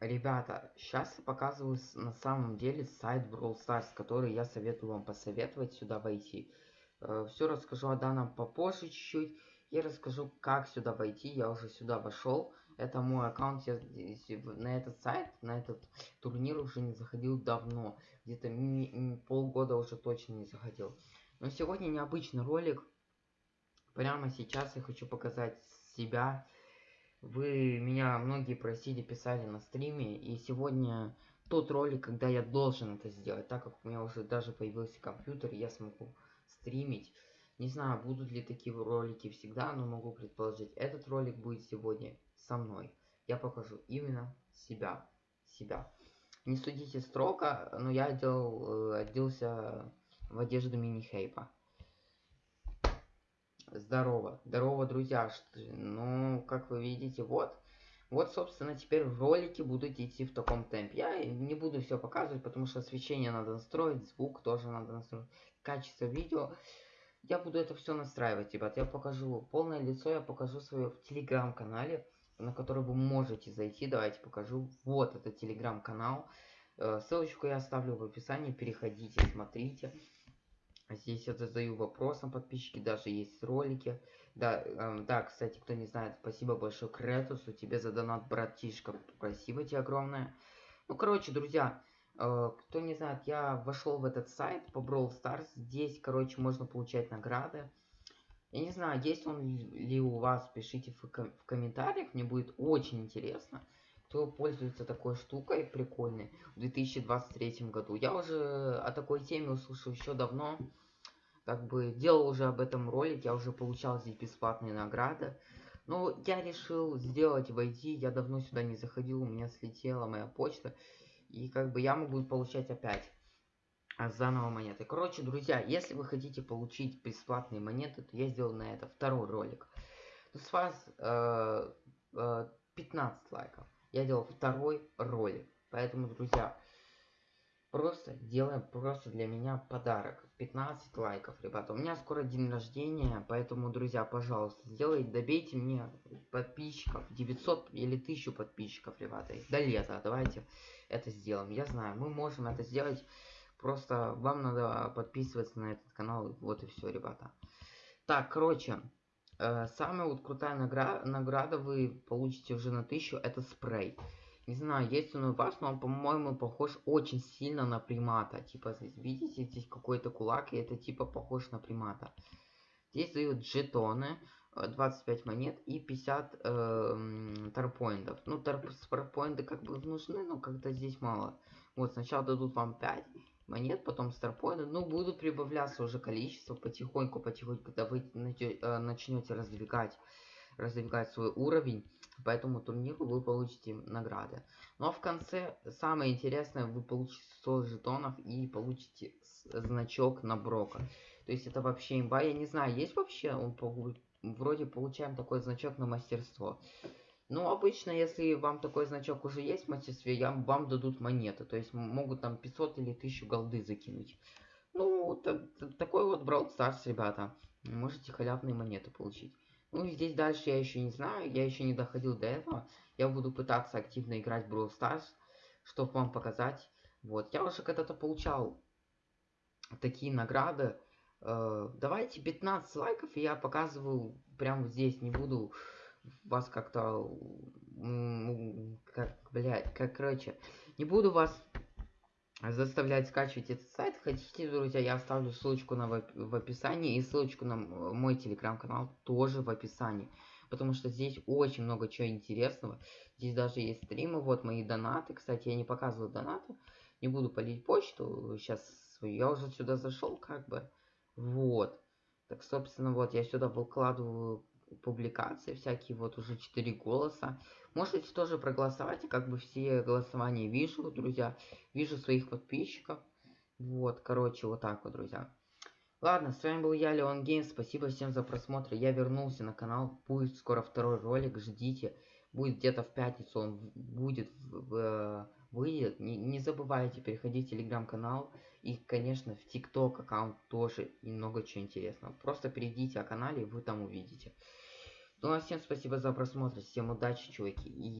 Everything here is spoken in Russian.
Ребята, сейчас я показываю на самом деле сайт Brawl Stars, который я советую вам посоветовать сюда войти. все расскажу о данном попозже чуть-чуть. Я расскажу, как сюда войти. Я уже сюда вошел. Это мой аккаунт. Я на этот сайт, на этот турнир уже не заходил давно. Где-то полгода уже точно не заходил. Но сегодня необычный ролик. Прямо сейчас я хочу показать себя. Вы меня многие просили, писали на стриме, и сегодня тот ролик, когда я должен это сделать, так как у меня уже даже появился компьютер, я смогу стримить. Не знаю, будут ли такие ролики всегда, но могу предположить, этот ролик будет сегодня со мной. Я покажу именно себя. Себя. Не судите строго, но я одел, э, оделся в одежду мини-хейпа. Здорово. Здорово, друзья. Ну, как вы видите, вот. Вот, собственно, теперь ролики будут идти в таком темпе. Я не буду все показывать, потому что освещение надо настроить, звук тоже надо настроить, качество видео. Я буду это все настраивать, ребят. Я покажу полное лицо, я покажу свое в телеграм-канале, на который вы можете зайти. Давайте покажу. Вот это телеграм-канал. Э, Ссылочку я оставлю в описании. Переходите, смотрите. Здесь я задаю вопросом подписчики, даже есть ролики. Да, эм, да, кстати, кто не знает, спасибо большое Кретусу, тебе за донат, братишка, спасибо тебе огромное. Ну, короче, друзья, э, кто не знает, я вошел в этот сайт по Brawl Stars, здесь, короче, можно получать награды. Я не знаю, есть он ли у вас, пишите в, ком- в комментариях, мне будет очень интересно, кто пользуется такой штукой прикольной в 2023 году. Я уже о такой теме услышал еще давно, как бы делал уже об этом ролик, я уже получал здесь бесплатные награды. Но я решил сделать, войти, я давно сюда не заходил, у меня слетела моя почта, и как бы я могу получать опять заново монеты. Короче, друзья, если вы хотите получить бесплатные монеты, то я сделал на это второй ролик. С вас э, э, 15 лайков. Я делал второй ролик. Поэтому, друзья, просто делаем просто для меня подарок. 15 лайков, ребята. У меня скоро день рождения, поэтому, друзья, пожалуйста, сделайте, добейте мне подписчиков. 900 или 1000 подписчиков, ребята. До лета. Давайте это сделаем. Я знаю, мы можем это сделать. Просто вам надо подписываться на этот канал. Вот и все, ребята. Так, короче, самая вот крутая награ награда вы получите уже на 1000. Это спрей. Не знаю, есть он у вас, но он, по-моему, похож очень сильно на примата. Типа, здесь, видите, здесь какой-то кулак, и это типа похож на примата. Здесь дают жетоны, э, 25 монет и 50 э, м, тарпоинтов. Ну, тарп тарпоинты как бы нужны, но как-то здесь мало. Вот, сначала дадут вам 5 монет, потом старпоинты. Ну, будут прибавляться уже количество потихоньку, потихоньку, когда вы начнете раздвигать, раздвигать свой уровень. По этому турниру вы получите награды. Но в конце, самое интересное, вы получите 100 жетонов и получите значок на Брока. То есть это вообще имба. Я не знаю, есть вообще, он вроде получаем такой значок на мастерство. Ну, обычно, если вам такой значок уже есть в мастерстве, я, вам дадут монеты. То есть могут там 500 или 1000 голды закинуть. Ну, та- та- такой вот Brawl Stars, ребята. Можете халявные монеты получить. Ну, здесь дальше я еще не знаю, я еще не доходил до этого. Я буду пытаться активно играть в Brawl Stars, чтобы вам показать. Вот, я уже когда-то получал такие награды. Э, давайте 15 лайков, и я показываю прямо здесь, не буду вас как-то, как, блядь, как, короче, не буду вас заставлять скачивать этот сайт. Хотите, друзья, я оставлю ссылочку на, в, оп- в описании и ссылочку на мой телеграм-канал тоже в описании. Потому что здесь очень много чего интересного. Здесь даже есть стримы, вот мои донаты. Кстати, я не показываю донаты. Не буду полить почту сейчас. Я уже сюда зашел, как бы. Вот. Так, собственно, вот я сюда выкладываю публикации всякие, вот уже 4 голоса. Можете тоже проголосовать, как бы все голосования вижу, друзья. Вижу своих подписчиков. Вот, короче, вот так вот, друзья. Ладно, с вами был я, Леон Геймс. Спасибо всем за просмотр. Я вернулся на канал. Будет скоро второй ролик, ждите. Будет где-то в пятницу он будет в- в- выйдет. Не, не забывайте, переходить в телеграм-канал. И, конечно, в ТикТок аккаунт тоже и много чего интересного. Просто перейдите о канале, и вы там увидите. Ну а всем спасибо за просмотр. Всем удачи, чуваки. И